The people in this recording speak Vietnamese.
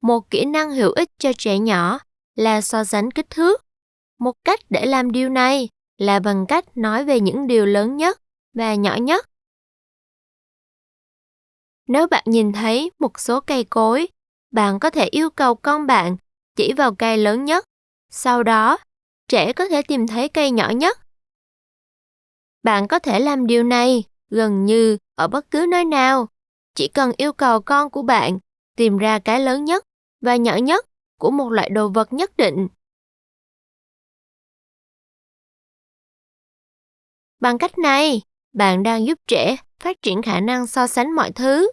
Một kỹ năng hữu ích cho trẻ nhỏ là so sánh kích thước. Một cách để làm điều này là bằng cách nói về những điều lớn nhất và nhỏ nhất. Nếu bạn nhìn thấy một số cây cối, bạn có thể yêu cầu con bạn chỉ vào cây lớn nhất. Sau đó, trẻ có thể tìm thấy cây nhỏ nhất. Bạn có thể làm điều này gần như ở bất cứ nơi nào. Chỉ cần yêu cầu con của bạn tìm ra cái lớn nhất và nhỏ nhất của một loại đồ vật nhất định. Bằng cách này, bạn đang giúp trẻ phát triển khả năng so sánh mọi thứ.